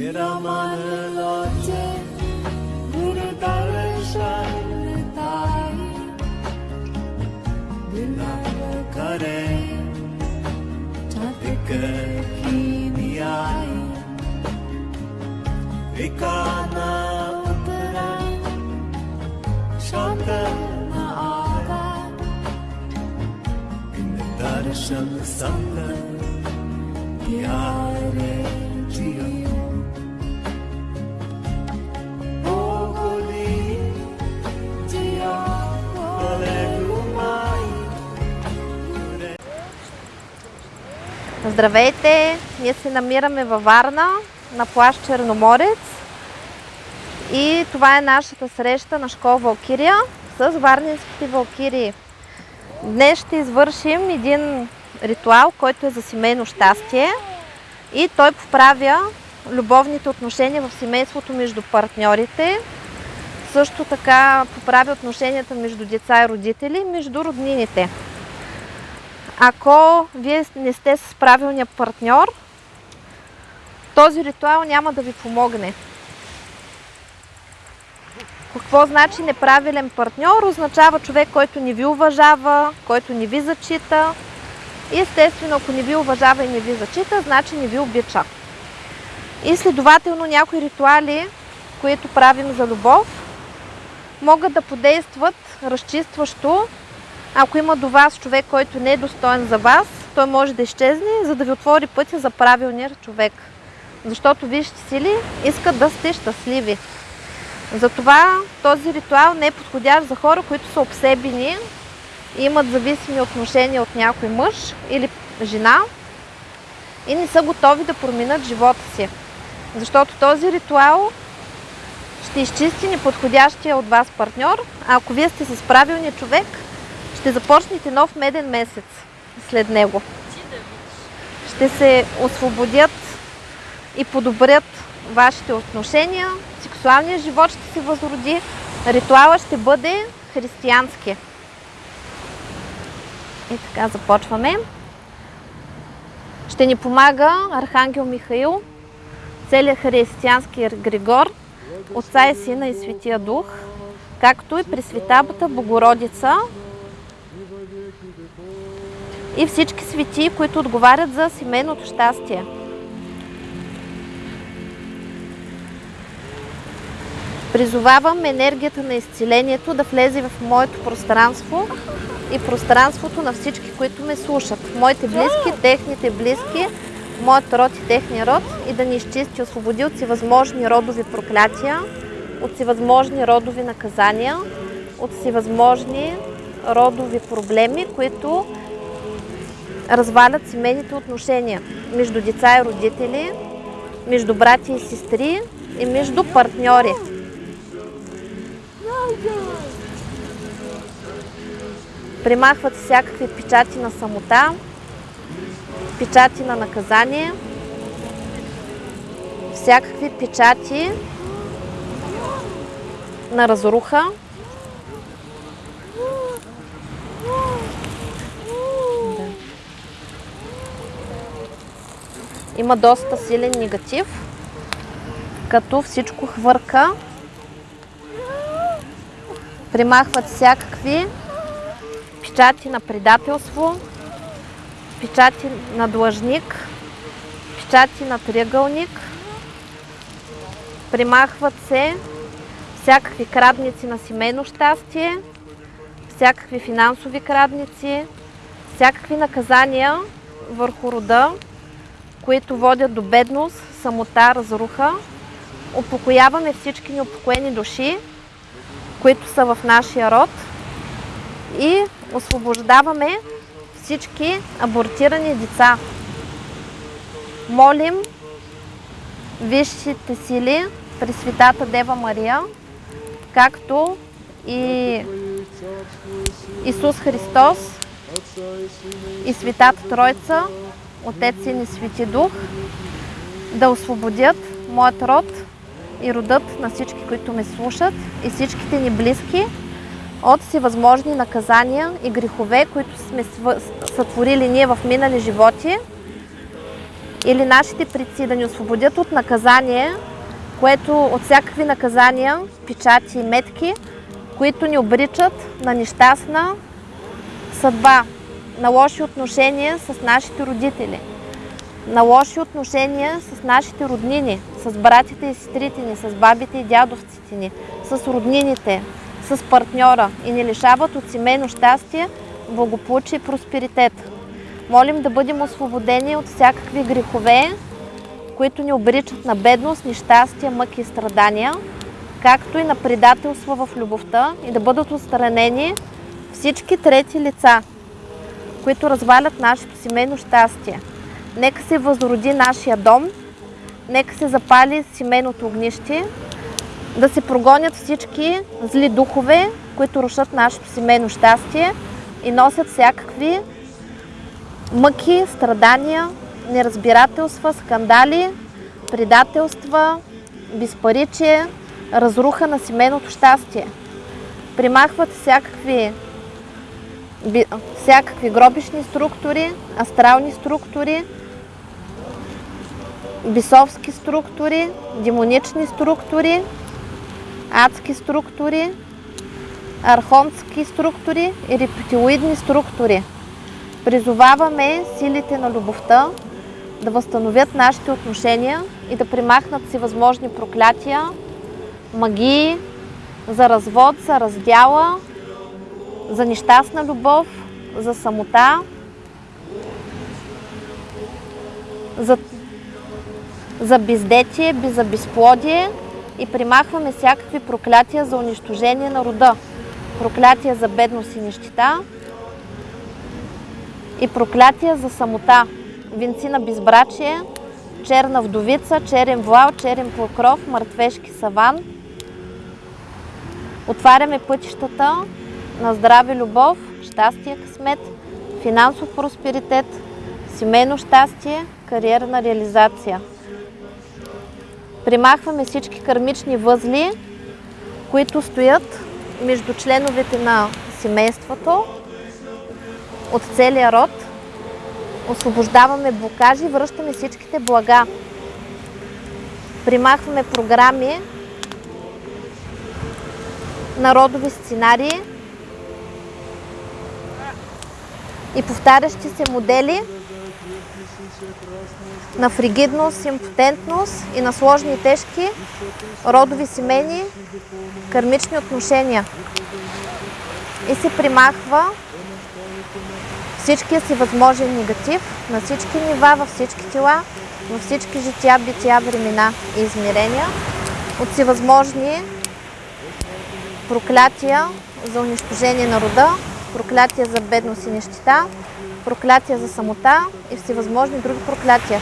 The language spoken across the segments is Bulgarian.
तेरा मन लाचे गुरु दर्शन ताई बिलाव करे की नियाई विकाना उतरा, शांत न आगा। इन दर्शन संग प्यारे जियो। Здравейте! Ние се намираме във Варна, на плащ Черноморец. И това е нашата среща на школа Валкирия с варненските валкирии. Днес ще извършим един ритуал, който е за семейно щастие и той поправя любовните отношения в семейството между партньорите. Също така поправя отношенията между деца и родители, между роднините. Ако вие не сте с правилния партньор, този ритуал няма да ви помогне. Какво значи неправилен партньор? Означава човек, който не ви уважава, който не ви зачита. И естествено, ако не ви уважава и не ви зачита, значи не ви обича. И следователно някои ритуали, които правим за любов, могат да подействат разчистващо ако има до вас човек, който не е достоен за вас, той може да изчезне, за да ви отвори пътя за правилния човек. Защото вижте сили искат да сте щастливи. Затова този ритуал не е подходящ за хора, които са обсебени и имат зависими отношения от някой мъж или жена и не са готови да променят живота си. Защото този ритуал ще изчисти неподходящия от вас партньор, а ако вие сте с правилния човек, ще започнете нов меден месец след него. Ще се освободят и подобрят вашите отношения, сексуалният живот ще се възроди, ритуала ще бъде християнски. И така започваме. Ще ни помага Архангел Михаил, целият християнски Григор, Отца и Сина и Светия Дух, както и Пресветабата Богородица, и всички свети, които отговарят за семейното щастие. Призовавам енергията на изцелението да влезе в моето пространство и пространството на всички, които ме слушат. Моите близки, техните близки, моят род и техния род и да ни изчисти, освободи от всевъзможни родови проклятия, от всевъзможни родови наказания, от всевъзможни родови проблеми, които развалят семейните отношения между деца и родители, между брати и сестри и между партньори. Примахват всякакви печати на самота, печати на наказание, всякакви печати на разруха, има доста силен негатив, като всичко хвърка. Примахват всякакви печати на предателство, печати на длъжник, печати на триъгълник. Примахват се всякакви крадници на семейно щастие, всякакви финансови крадници, всякакви наказания върху рода, които водят до бедност, самота, разруха. Упокояваме всички неупокоени души, които са в нашия род и освобождаваме всички абортирани деца. Молим висшите сили при Светата Дева Мария, както и Исус Христос и Светата Тройца, Отец, и Свети Дух, да освободят моят род и родът на всички, които ме слушат и всичките ни близки от всевъзможни наказания и грехове, които сме сътворили ние в минали животи или нашите предци да ни освободят от наказание, което от всякакви наказания, печати и метки, които ни обричат на нещастна съдба, на лоши отношения с нашите родители, на лоши отношения с нашите роднини, с братите и сестрите ни, с бабите и дядовците ни, с роднините, с партньора и ни лишават от семейно щастие, благополучие и просперитет. Молим да бъдем освободени от всякакви грехове, които ни обричат на бедност, нещастие, мъки и страдания, както и на предателство в любовта и да бъдат отстранени всички трети лица, които развалят нашето семейно щастие. Нека се възроди нашия дом, нека се запали семейното огнище, да се прогонят всички зли духове, които рушат нашето семейно щастие и носят всякакви мъки, страдания, неразбирателства, скандали, предателства, безпаричие, разруха на семейното щастие. Примахват всякакви, всякакви гробишни структури, астрални структури, бисовски структури, демонични структури, адски структури, архонски структури и рептилоидни структури. Призоваваме силите на любовта да възстановят нашите отношения и да примахнат всевъзможни проклятия, магии, за развод, за раздяла, за нещастна любов, за самота, за, за бездетие, за безплодие и примахваме всякакви проклятия за унищожение на рода. Проклятия за бедност и нищета и проклятия за самота. Венци на безбрачие, черна вдовица, черен вуал, черен покров, мъртвешки саван. Отваряме пътищата на здраве любов, щастие, късмет, финансов просперитет, семейно щастие, кариерна реализация. Примахваме всички кармични възли, които стоят между членовете на семейството от целия род. Освобождаваме блокажи, връщаме всичките блага. Примахваме програми, народови сценарии и повтарящи се модели на фригидност, импотентност и на сложни и тежки родови семейни кармични отношения. И се примахва всичкия си възможен негатив на всички нива, във всички тела, във всички жития, бития, времена и измерения, от всевъзможни проклятия за унищожение на рода, проклятия за бедност и нещита, проклятия за самота и всевъзможни други проклятия.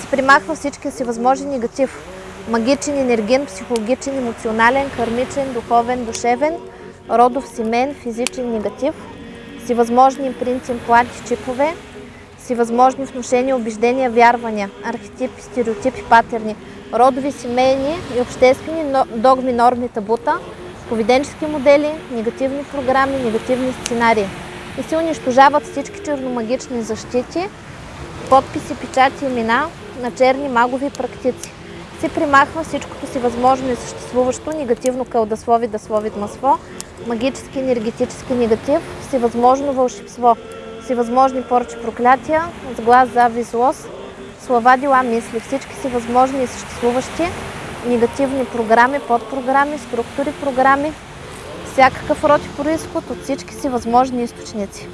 Се примахва всичкия си възможен негатив. Магичен, енерген, психологичен, емоционален, кармичен, духовен, душевен, родов, семен, физичен негатив, всевъзможни принцип, плати, чипове, всевъзможни внушения, убеждения, вярвания, архетипи, стереотипи, патерни, родови, семейни и обществени догми, норми, табута, поведенчески модели, негативни програми, негативни сценарии. И се унищожават всички черномагични защити, подписи, печати, имена на черни магови практици. Се примахва всичкото си възможно и съществуващо негативно кълдаслови, даслови, масло, магически, енергетически негатив, всевъзможно вълшебство, всевъзможни порчи проклятия, сглаз, завист, злост, слова, дела, мисли, всички си възможни и съществуващи негативни програми, подпрограми, структури, програми, всякакъв род и происход от всички си възможни източници.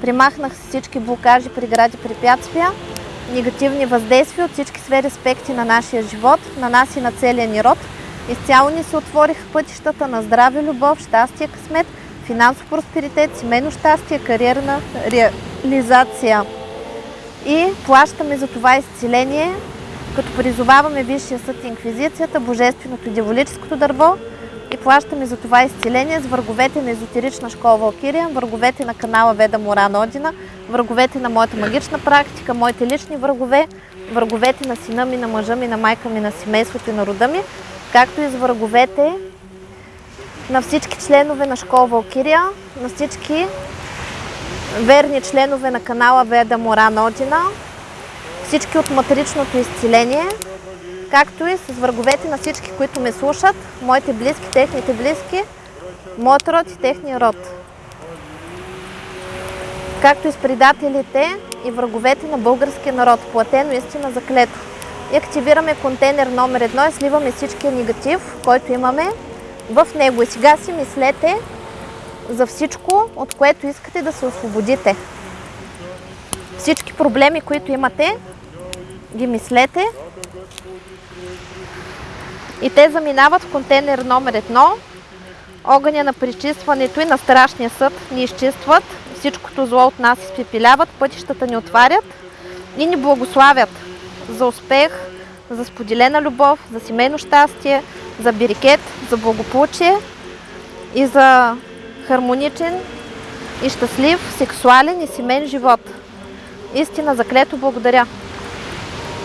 Примахнах всички блокажи, прегради, препятствия, негативни въздействия от всички сфери аспекти на нашия живот, на нас и на целия ни род. Изцяло ни се отвориха пътищата на здраве, любов, щастие, късмет, финансов просперитет, семейно щастие, кариерна реализация. И плащаме за това изцеление, като призоваваме Висшия съд Инквизицията, Божественото и Дяволическото дърво и плащаме за това изцеление с враговете на езотерична школа Валкирия, враговете на канала Веда Моран Одина, враговете на моята магична практика, моите лични врагове, враговете на сина ми, на мъжа ми, на майка ми, на семейството и на рода ми, както и с враговете на всички членове на школа Валкирия, на всички верни членове на канала Веда Моран Одина, всички от материчното изцеление, както и с враговете на всички, които ме слушат, моите близки, техните близки, моят род и техния род. Както и с предателите и враговете на българския народ, платено истина заклето. И активираме контейнер номер едно и сливаме всичкия негатив, който имаме в него. И сега си мислете за всичко, от което искате да се освободите. Всички проблеми, които имате, ги мислете и те заминават в контейнер номер едно. Огъня на причистването и на страшния съд ни изчистват, всичкото зло от нас изпепеляват, пътищата ни отварят и ни благославят за успех, за споделена любов, за семейно щастие, за бирикет, за благополучие и за хармоничен и щастлив, сексуален и семейен живот. Истина, заклето благодаря.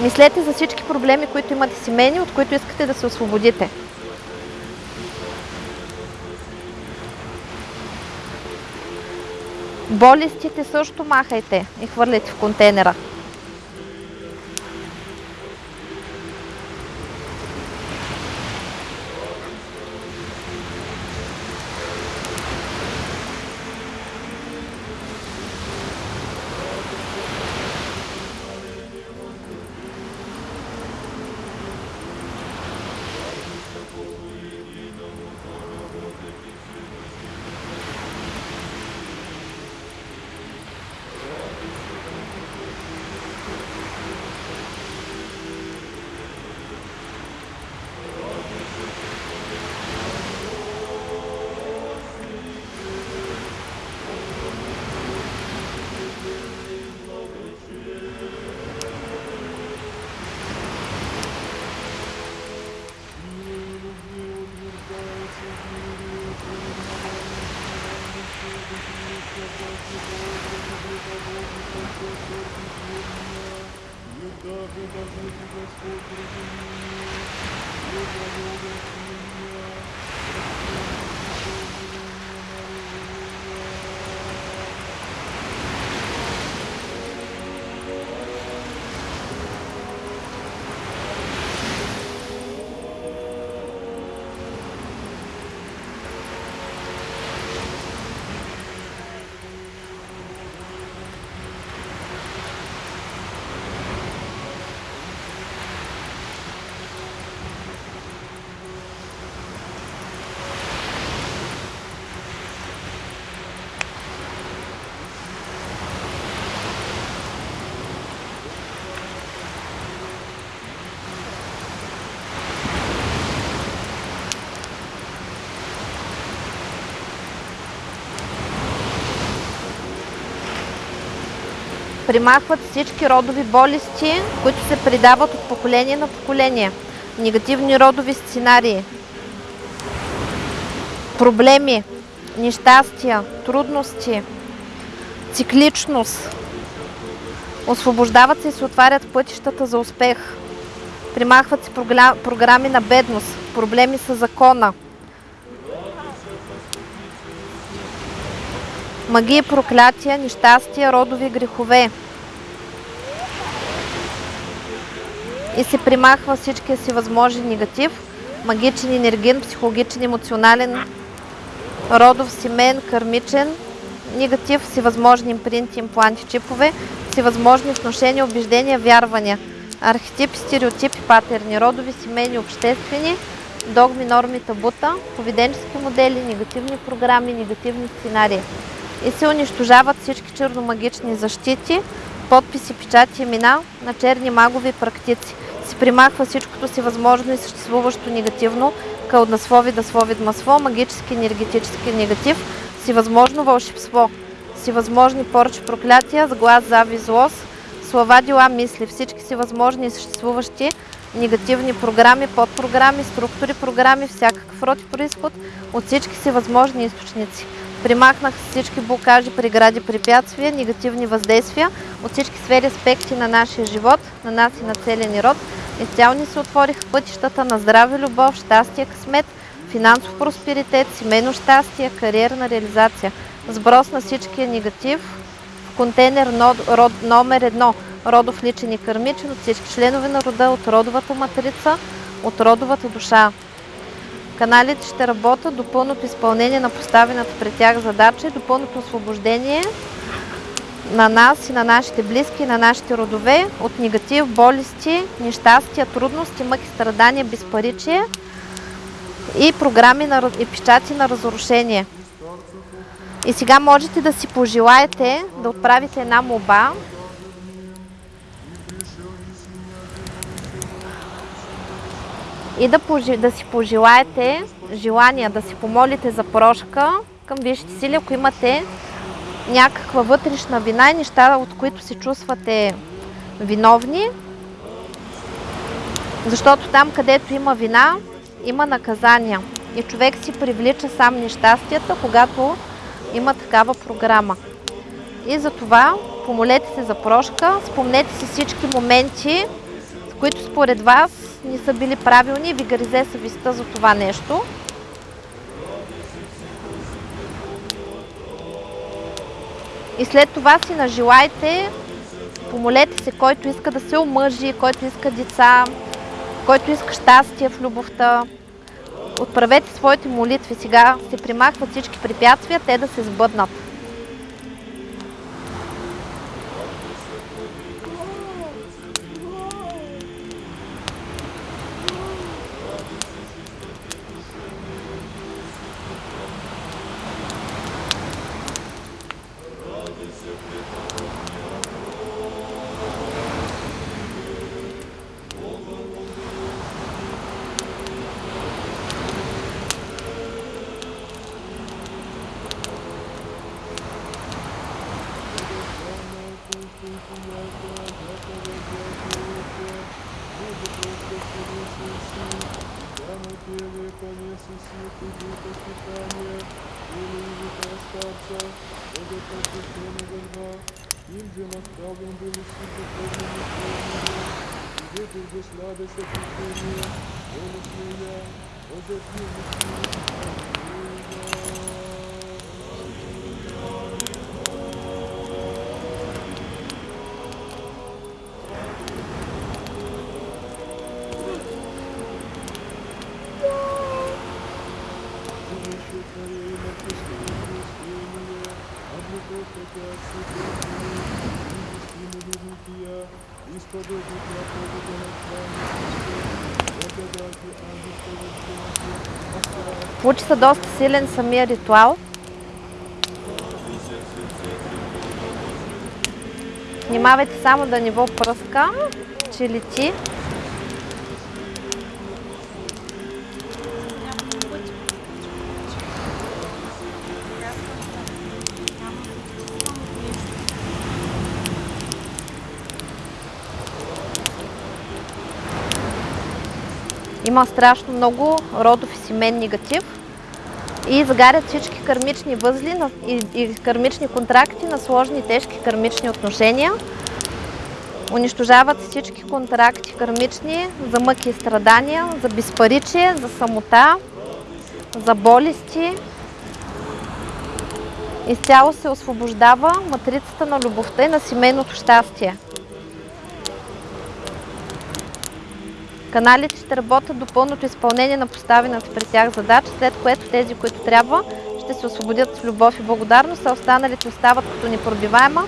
Мислете за всички проблеми, които имате семейни, от които искате да се освободите. Болестите също махайте и хвърляйте в контейнера. Господи, Господи, Господи, Господи, Господи, Господи, Господи, Примахват всички родови болести, които се предават от поколение на поколение. Негативни родови сценарии, проблеми, нещастия, трудности, цикличност. Освобождават се и се отварят пътищата за успех. Примахват се програ- програми на бедност, проблеми с закона. Магии, проклятия, нещастия, родови грехове. И се примахва всичкия си възможен негатив, магичен, енергиен, психологичен, емоционален, родов, семен, кармичен, негатив, всевъзможни импринти, импланти, чипове, всевъзможни вношения, убеждения, вярвания, архетипи, стереотипи, патерни, родови, семейни, обществени, догми, норми, табута, поведенчески модели, негативни програми, негативни сценарии. И се унищожават всички черномагични защити, подписи, печати, имена на черни магови практици. Се примахва всичкото си възможно и съществуващо негативно, кълднаслови, даслови, дмасло, магически, енергетически негатив, всевъзможно вълшебство, всевъзможни порчи, проклятия, сглаз, зави, злост, слова, дела, мисли, всички си възможни и съществуващи негативни програми, подпрограми, структури, програми, всякакъв род и происход от всички си възможни източници. Примахнах всички блокажи, прегради, препятствия, негативни въздействия от всички сфери, аспекти на нашия живот, на нас и на целия ни род. Изцяло ни се отвориха пътищата на здраве, любов, щастие, късмет, финансов просперитет, семейно щастие, кариерна реализация. Сброс на всичкия негатив в контейнер номер едно. родов личен и кърмичен, от всички членове на рода, от родовата матрица, от родовата душа. Каналите ще работят до пълното изпълнение на поставената пред тях задача и до пълното освобождение на нас и на нашите близки и на нашите родове от негатив, болести, нещастия, трудности, мъки, страдания, безпаричие и програми на, и печати на разрушение. И сега можете да си пожелаете да отправите една моба. И да, пожи- да си пожелаете желания, да си помолите за прошка към висшите сили, ако имате някаква вътрешна вина и неща, от които се чувствате виновни. Защото там, където има вина, има наказания. И човек си привлича сам нещастията, когато има такава програма. И затова помолете се за прошка, спомнете си всички моменти, с които според вас не са били правилни и ви гризе съвестта за това нещо. И след това си нажелайте, помолете се, който иска да се омъжи, който иска деца, който иска щастие в любовта. Отправете своите молитви. Сега се примахват всички препятствия, те да се сбъднат. сладость отпущения, он усмея, он затмил Получи се доста силен самия ритуал. Внимавайте само да не го пръска, че лети. Има страшно много родов и семен негатив и загарят всички кармични възли и кармични контракти на сложни и тежки кармични отношения. Унищожават всички контракти кармични за мъки и страдания, за безпаричие, за самота, за болести. Изцяло се освобождава матрицата на любовта и на семейното щастие. Каналите ще работят до пълното изпълнение на поставената при тях задача, след което тези, които трябва, ще се освободят с любов и благодарност, а останалите остават като непробиваема,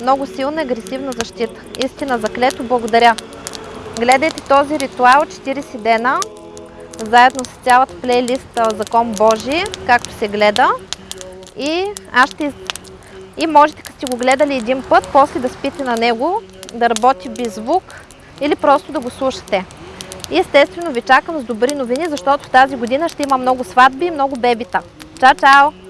много силна агресивна защита. Истина заклето, благодаря. Гледайте този ритуал 40 дена, заедно с цялата плейлиста Закон Божий, както се гледа. И аз ще и можете, като сте го гледали един път, после да спите на него, да работи без звук или просто да го слушате. И естествено ви чакам с добри новини, защото тази година ще има много сватби и много бебита. Чао, чао!